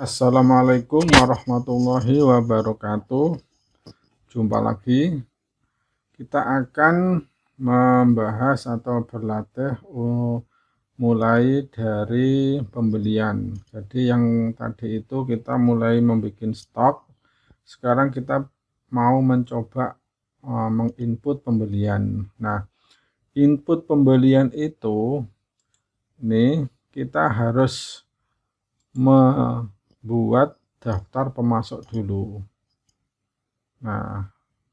Assalamualaikum warahmatullahi wabarakatuh. Jumpa lagi. Kita akan membahas atau berlatih mulai dari pembelian. Jadi yang tadi itu kita mulai membuat stok. Sekarang kita mau mencoba uh, menginput pembelian. Nah input pembelian itu ini kita harus buat daftar pemasok dulu. Nah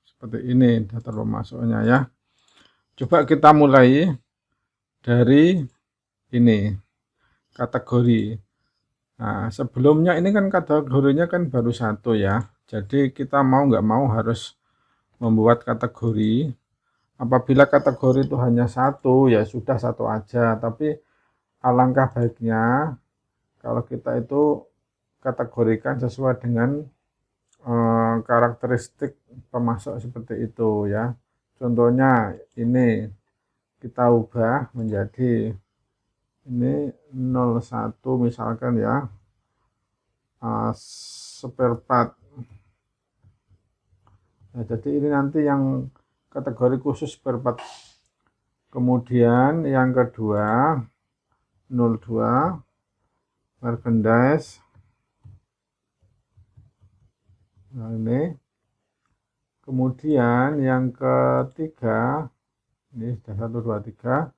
seperti ini daftar pemasoknya ya. Coba kita mulai dari ini kategori. Nah sebelumnya ini kan kategorinya kan baru satu ya. Jadi kita mau nggak mau harus membuat kategori. Apabila kategori itu hanya satu ya sudah satu aja. Tapi alangkah baiknya kalau kita itu kategorikan sesuai dengan uh, karakteristik pemasok seperti itu ya. Contohnya ini kita ubah menjadi ini 01 misalkan ya. Uh, spare part. Nah, jadi ini nanti yang kategori khusus spare part. Kemudian yang kedua 02 merchandise nah ini. Kemudian yang ketiga ini sudah satu dua tiga.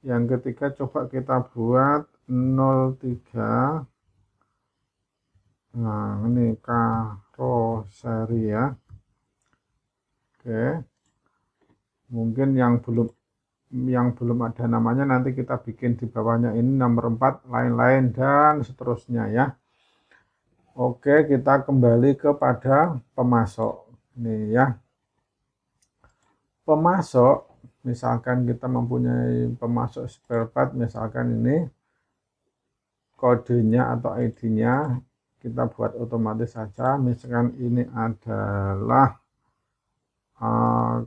Yang ketiga coba kita buat 03 nah ini karoseri ya. Oke. Mungkin yang belum yang belum ada namanya nanti kita bikin di bawahnya. Ini nomor 4 lain-lain dan seterusnya ya Oke, kita kembali kepada pemasok. Ini ya. Pemasok, misalkan kita mempunyai pemasok spare part, misalkan ini kodenya atau ID-nya kita buat otomatis saja. Misalkan ini adalah uh,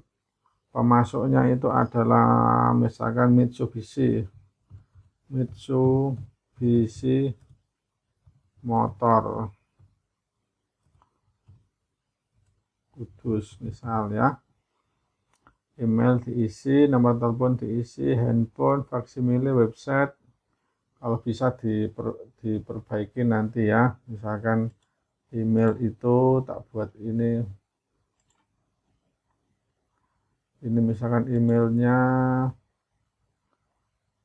pemasoknya itu adalah misalkan Mitsubishi. Mitsubishi motor. Kudus misal ya. Email diisi nomor telepon diisi handphone faksimile website. Kalau bisa diper, diperbaiki nanti ya. Misalkan email itu tak buat ini. Ini misalkan emailnya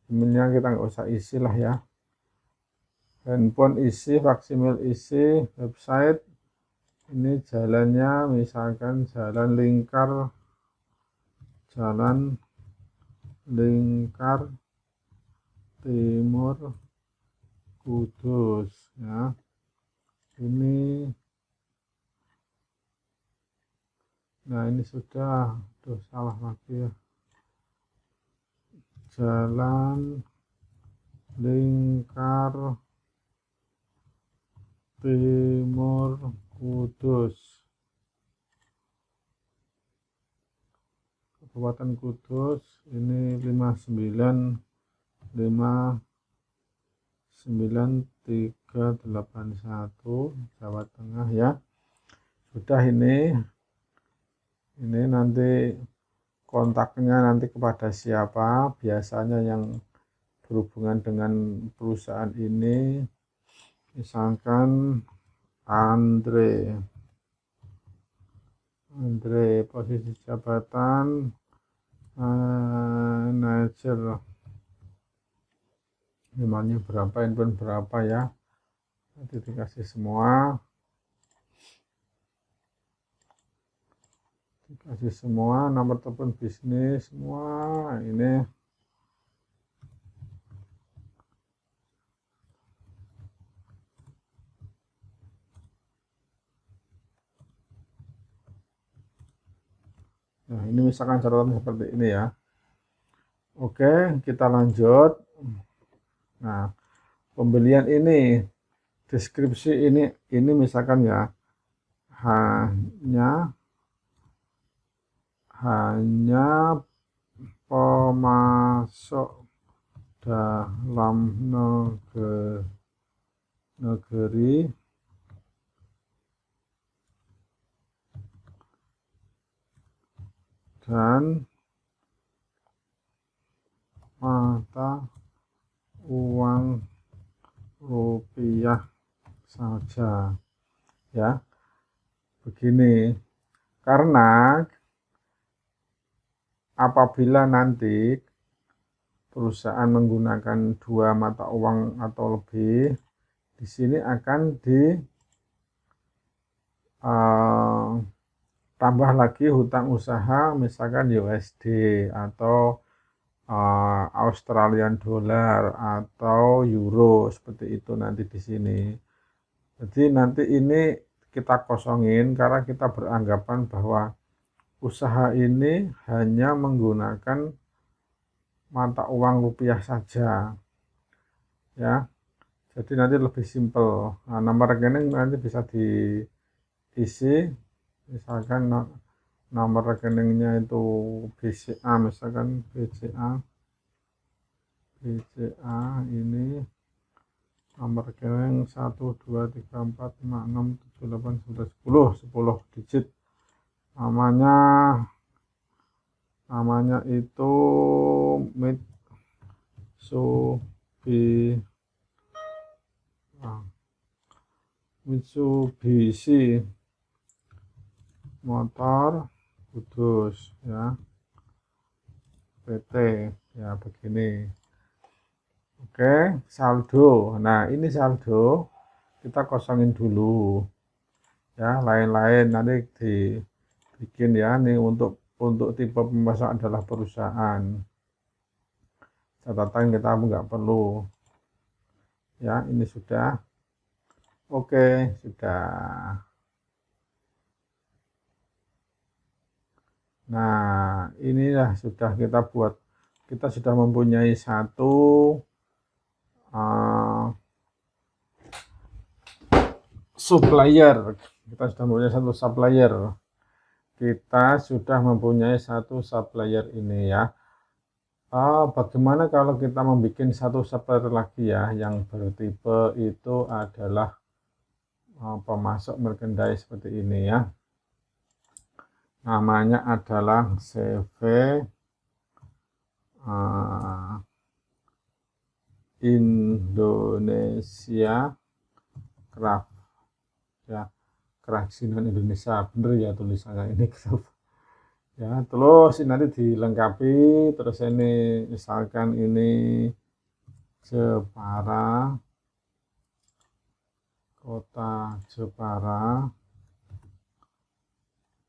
emailnya kita nggak usah isi lah ya handphone isi, faksimil isi, website. Ini jalannya misalkan jalan lingkar. Jalan lingkar timur kudus ya. Ini nah ini sudah. Tuh salah lagi ya. Jalan lingkar Timur Kudus. Kabupaten Kudus ini 59 5 9381 Jawa Tengah ya. Sudah ini ini nanti kontaknya nanti kepada siapa? Biasanya yang berhubungan dengan perusahaan ini misalkan Andre. Andre posisi jabatan manager. Namanya berapa handphone berapa ya? Nanti dikasih semua. Dikasih semua nomor telepon bisnis semua ini Nah, ini misalkan catatan seperti ini ya. Oke, kita lanjut. Nah, pembelian ini deskripsi ini ini misalkan ya hanya hanya pemasok dalam negeri, negeri dan mata uang rupiah saja. Ya begini. Karena apabila nanti perusahaan menggunakan dua mata uang atau lebih di sini akan di uh, tambah lagi hutang usaha misalkan USD atau uh, Australian dollar atau euro seperti itu nanti di sini. Jadi nanti ini kita kosongin karena kita beranggapan bahwa usaha ini hanya menggunakan mata uang rupiah saja. Ya. Jadi nanti lebih simpel. Nah, nomor rekening nanti bisa diisi misalkan nomor rekeningnya itu BCA misalkan BCA BCA ini nomor rekening 1 2 3 4 5 6 7 8 9 10 10 digit. Namanya namanya itu Mitsubishi ah, Mitsubishi motor Kudus ya. PT ya begini. Oke saldo. Nah ini saldo kita kosongin dulu. Ya lain-lain nanti dibikin ya. Nih untuk untuk tipe pemasok adalah perusahaan. Catatan kita nggak perlu. Ya ini sudah. Oke sudah Nah, inilah sudah kita buat. Kita sudah mempunyai satu uh, supplier. Kita sudah mempunyai satu supplier. Kita sudah mempunyai satu supplier ini ya. Uh, bagaimana kalau kita membuat satu supplier lagi ya, yang bertipe itu adalah uh, pemasok merchandise seperti ini ya namanya adalah CV eh, Indonesia Craft ya kerajinan Indonesia. Bener ya tulisannya ini ya terus ini nanti dilengkapi. Terus ini misalkan ini Jepara kota Jepara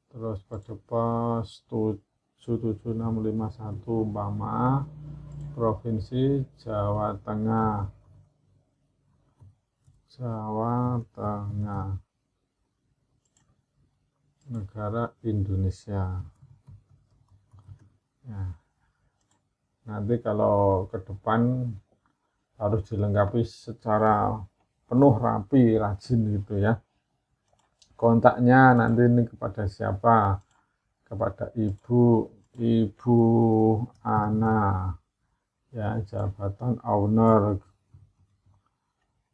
terus pada pos 7651 umpama Provinsi Jawa Tengah. Jawa Tengah. Negara Indonesia. Ya. nanti kalau ke depan harus dilengkapi secara penuh rapi rajin gitu ya kontaknya nanti ini kepada siapa? Kepada ibu ibu Ana ya jabatan owner.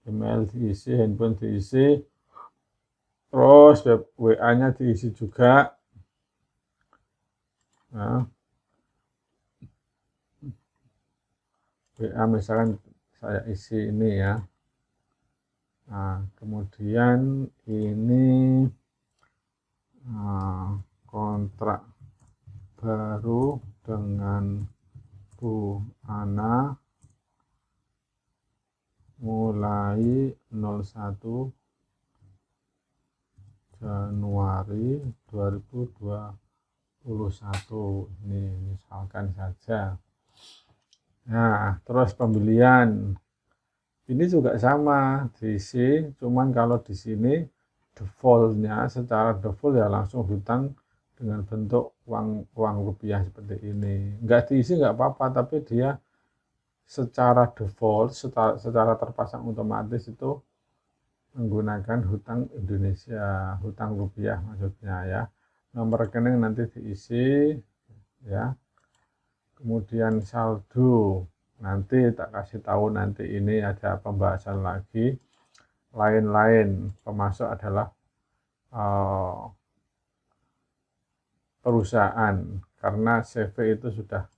Email diisi handphone diisi. Terus WA nya diisi juga. Ya. WA misalkan saya isi ini ya. Nah, kemudian ini nah, kontrak baru dengan Bu Ana mulai 01 Januari 2021 ini misalkan saja. Nah terus pembelian. Ini juga sama diisi cuman kalau di sini defaultnya secara default ya langsung hutang dengan bentuk uang uang rupiah seperti ini. Nggak diisi nggak apa-apa tapi dia secara default secara, secara terpasang otomatis itu menggunakan hutang Indonesia hutang rupiah maksudnya ya. Nomor rekening nanti diisi ya. Kemudian saldo nanti tak kasih tahu nanti ini ada pembahasan lagi. Lain-lain pemasok adalah uh, perusahaan. Karena CV itu sudah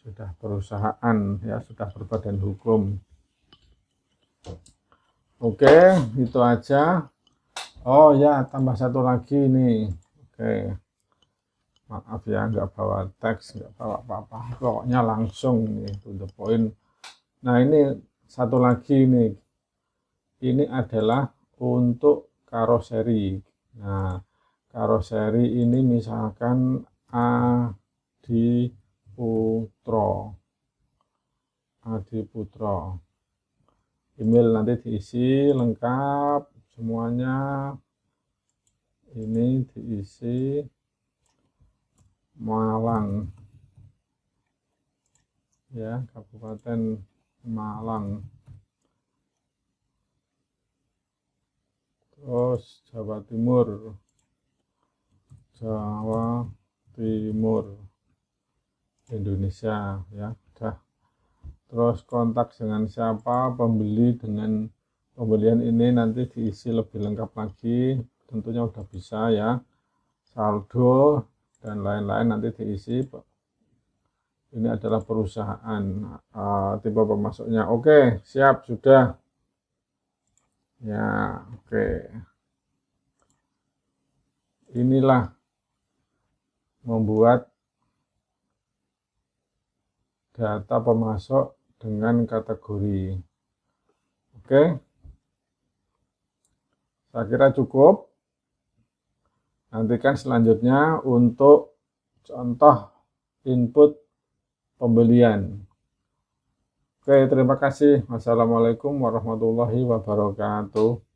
sudah perusahaan ya sudah berbadan hukum. Oke itu aja. Oh ya tambah satu lagi nih. Oke. Maaf ya nggak bawa teks nggak bawa apa-apa. Pokoknya langsung nih to the point. Nah ini satu lagi nih. Ini adalah untuk karoseri. Nah karoseri ini misalkan Adi Putro Adi Putro email nanti diisi lengkap semuanya. Ini diisi Malang. Ya Kabupaten Malang. Terus Jawa Timur Jawa Timur Indonesia ya udah terus kontak dengan siapa? Pembeli dengan pembelian ini nanti diisi lebih lengkap lagi. Tentunya udah bisa ya. Saldo dan lain-lain nanti diisi. Ini adalah perusahaan uh, tipe pemasoknya oke siap sudah. Ya oke. Inilah membuat data pemasok dengan kategori oke saya kira cukup. Nantikan selanjutnya untuk contoh input pembelian. Oke, terima kasih. Wassalamualaikum warahmatullahi wabarakatuh.